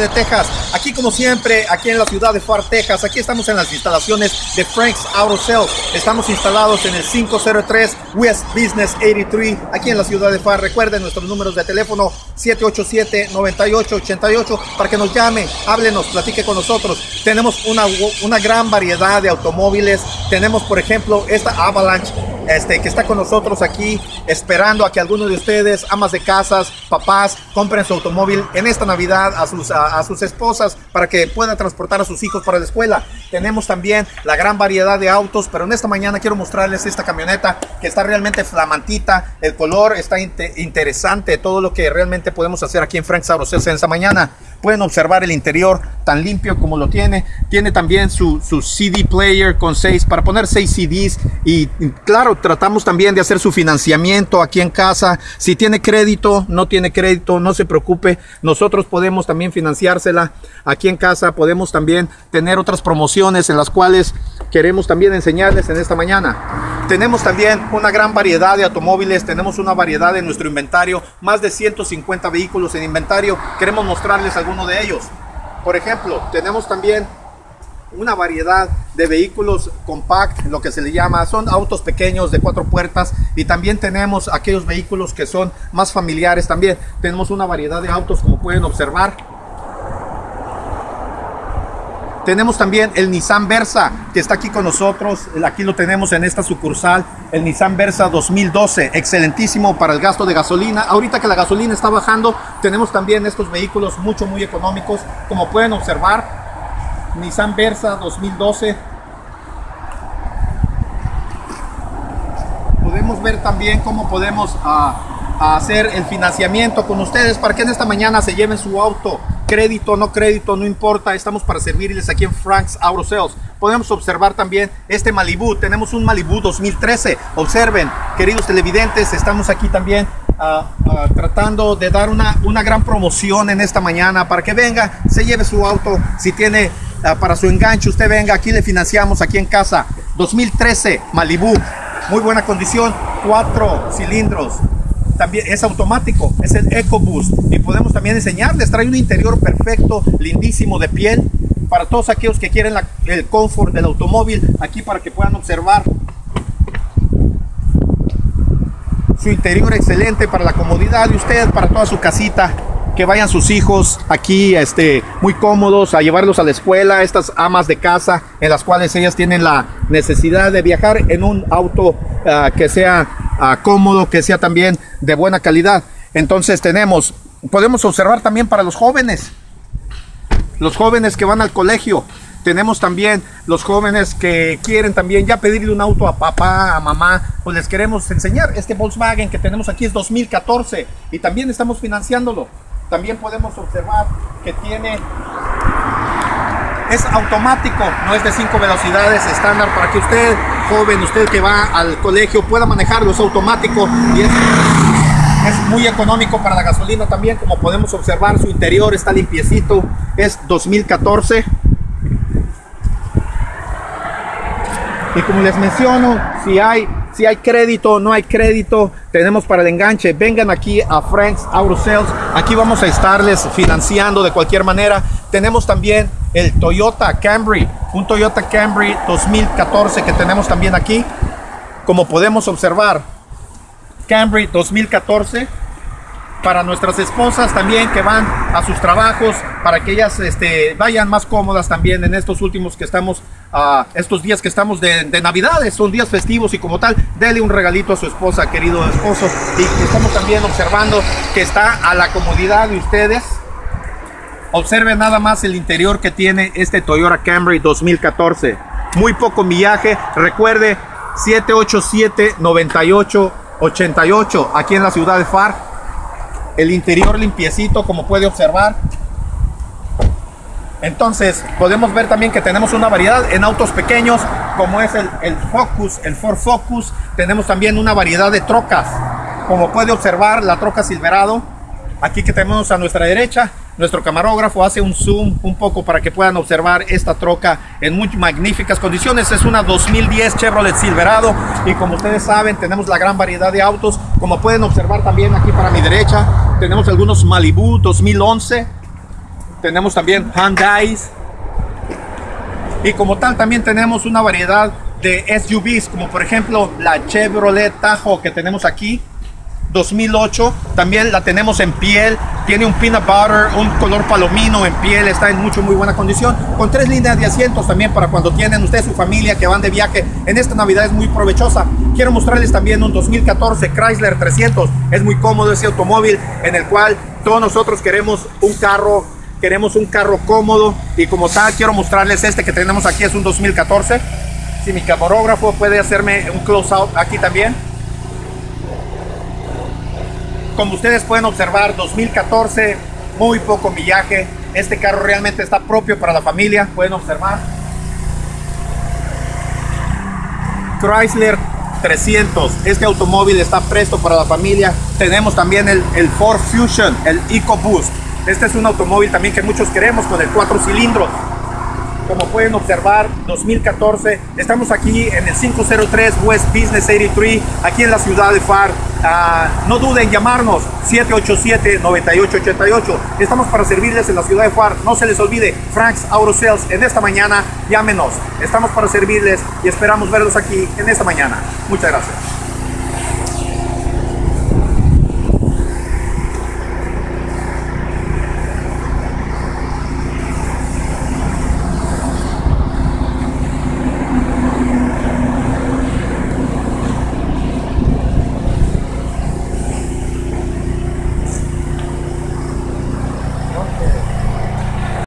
de Texas. Aquí como siempre, aquí en la ciudad de Far, Texas. Aquí estamos en las instalaciones de Frank's Auto Sales. Estamos instalados en el 503 West Business 83, aquí en la ciudad de Far. Recuerden nuestros números de teléfono 787-9888 para que nos llame, háblenos, platique con nosotros. Tenemos una, una gran variedad de automóviles. Tenemos, por ejemplo, esta Avalanche este, que está con nosotros aquí esperando a que alguno de ustedes, amas de casas, papás, compren su automóvil en esta Navidad a sus, a, sus esposas para que puedan transportar a sus hijos para la escuela. Tenemos también la gran variedad de autos, pero en esta mañana quiero mostrarles esta camioneta que está realmente flamantita. El color está interesante, todo lo que realmente podemos hacer aquí en Frank Sauros en esta mañana. Pueden observar el interior tan limpio como lo tiene. Tiene también su, su CD player con seis para poner seis CDs. Y claro, tratamos también de hacer su financiamiento aquí en casa. Si tiene crédito, no tiene crédito, no se preocupe. Nosotros podemos también financiársela aquí en casa. Podemos también tener otras promociones en las cuales queremos también enseñarles en esta mañana. Tenemos también una gran variedad de automóviles. Tenemos una variedad en nuestro inventario. Más de 150 vehículos en inventario. Queremos mostrarles algunos uno de ellos. Por ejemplo, tenemos también una variedad de vehículos compact, lo que se le llama, son autos pequeños de cuatro puertas y también tenemos aquellos vehículos que son más familiares también. Tenemos una variedad de autos como pueden observar. Tenemos también el Nissan Versa, que está aquí con nosotros. Aquí lo tenemos en esta sucursal, el Nissan Versa 2012. Excelentísimo para el gasto de gasolina. Ahorita que la gasolina está bajando, tenemos también estos vehículos mucho, muy económicos. Como pueden observar, Nissan Versa 2012. Podemos ver también cómo podemos ah, hacer el financiamiento con ustedes para que en esta mañana se lleven su auto crédito, no crédito, no importa, estamos para servirles aquí en Frank's Auto Sales. Podemos observar también este Malibu, tenemos un Malibu 2013. Observen, queridos televidentes, estamos aquí también ah, ah, tratando de dar una, una gran promoción en esta mañana para que venga, se lleve su auto, si tiene ah, para su enganche, usted venga, aquí le financiamos aquí en casa. 2013 Malibu, muy buena condición, cuatro cilindros, también es automático, es el EcoBoost y podemos también enseñarles, trae un interior perfecto, lindísimo de piel para todos aquellos que quieren el confort del automóvil, aquí para que puedan observar su interior excelente para la comodidad de usted, para toda su casita, que vayan sus hijos aquí este, muy cómodos a llevarlos a la escuela, estas amas de casa en las cuales ellas tienen la necesidad de viajar en un auto ah, que sea cómodo, que sea también de buena calidad. Entonces tenemos, podemos observar también para los jóvenes, los jóvenes que van al colegio. Tenemos también los jóvenes que quieren también ya pedirle un auto a papá, a mamá, pues les queremos enseñar. Este Volkswagen que tenemos aquí es 2014 y también estamos financiándolo. También podemos observar que tiene es automático, no es de cinco velocidades estándar para que usted, joven, usted que va al colegio, pueda manejarlo, es automático y es, es muy económico para la gasolina también, como podemos observar, su interior está limpiecito, es 2014. Y como les menciono, si hay si hay crédito, no hay crédito, tenemos para el enganche. Vengan aquí a Frank's Auto Sales. Aquí vamos a estarles financiando de cualquier manera. Tenemos también el Toyota Camry, un Toyota Camry 2014 que tenemos también aquí. Como podemos observar, Camry 2014 para nuestras esposas también que van a sus trabajos, para que ellas este, vayan más cómodas también en estos últimos que estamos, uh, estos días que estamos de, de, Navidades, son días festivos y como tal, dele un regalito a su esposa, querido esposo. Y estamos también observando que está a la comodidad de ustedes. Observen nada más el interior que tiene este Toyota Camry 2014. Muy poco millaje. Recuerde 787 9888 aquí en la ciudad de Far el interior limpiecito como puede observar entonces podemos ver también que tenemos una variedad en autos pequeños como es el, el Focus, el Ford Focus tenemos también una variedad de trocas como puede observar la troca Silverado aquí que tenemos a nuestra derecha nuestro camarógrafo hace un zoom un poco para que puedan observar esta troca en muy magníficas condiciones. Es una 2010 Chevrolet Silverado y como ustedes saben tenemos la gran variedad de autos. Como pueden observar también aquí para mi derecha tenemos algunos Malibu 2011 tenemos también Hyundais. Y como tal también tenemos una variedad de SUVs, como por ejemplo la Chevrolet Tahoe que tenemos aquí, 2008. También la tenemos en piel, tiene un peanut butter, un color palomino en piel, está en mucho muy buena condición, con tres líneas de asientos también para cuando tienen ustedes su familia que van de viaje. En esta Navidad es muy provechosa. Quiero mostrarles también un 2014 Chrysler 300. Es muy cómodo ese automóvil en el cual todos nosotros queremos un carro queremos un carro cómodo y como tal quiero mostrarles este que tenemos aquí es un 2014 si mi camarógrafo puede hacerme un close out aquí también. Como ustedes pueden observar 2014 muy poco millaje. Este carro realmente está propio para la familia pueden observar. Chrysler 300 este automóvil está presto para la familia. Tenemos también el, el Ford Fusion el EcoBoost este es un automóvil también que muchos queremos con el cuatro cilindros. Como pueden observar, 2014, estamos aquí en el 503 West Business 83, aquí en la ciudad de FAR. Ah, no duden en llamarnos 787-9888. Estamos para servirles en la ciudad de FAR. No se les olvide, Frank's Auto Sales en esta mañana. Llámenos. Estamos para servirles y esperamos verlos aquí en esta mañana. Muchas gracias.